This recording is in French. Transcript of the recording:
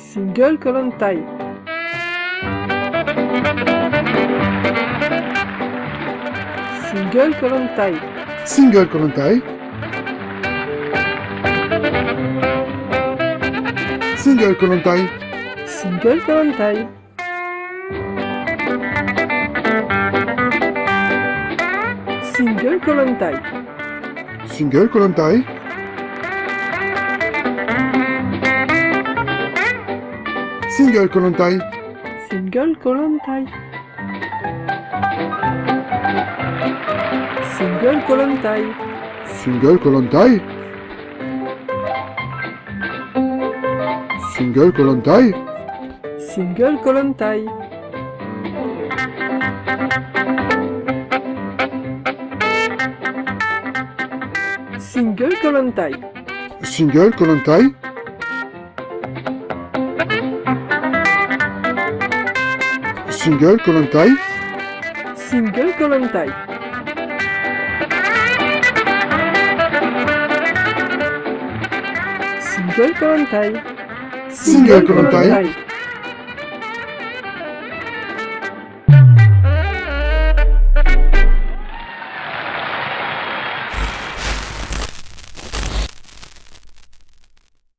single colon tie. Single colon tie. Single colon tie. Single colon tie. Single colon tie. Single colon tie. Single column type. Single colonne taille. Single colonne taille. Single colonne taille. Single colonne taille. Single colonne taille. Single colonne taille. Single colonne taille. Single colonne Single Kolontai Single Kolontai Single Kolontai Single Kolontai